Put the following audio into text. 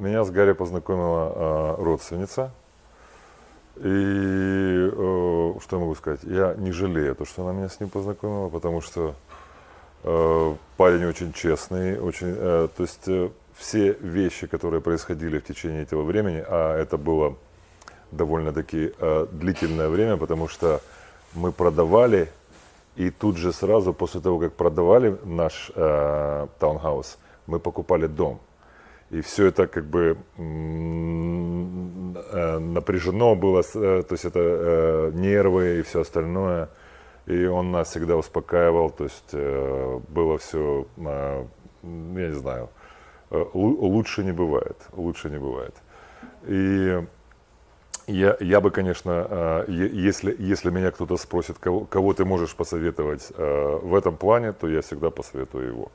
меня с Гарри познакомила э, родственница. И э, что я могу сказать? Я не жалею то, что она меня с ним познакомила, потому что э, парень очень честный, очень, э, то есть э, все вещи, которые происходили в течение этого времени, а это было довольно-таки э, длительное время, потому что мы продавали, и тут же сразу после того, как продавали наш э, таунхаус, мы покупали дом. И все это как бы э, напряжено было, э, то есть это э, нервы и все остальное. И он нас всегда успокаивал, то есть было все, я не знаю, лу- лучше не бывает, лучше не бывает. И я, я бы, конечно, если, если меня кто-то спросит, кого, кого ты можешь посоветовать в этом плане, то я всегда посоветую его.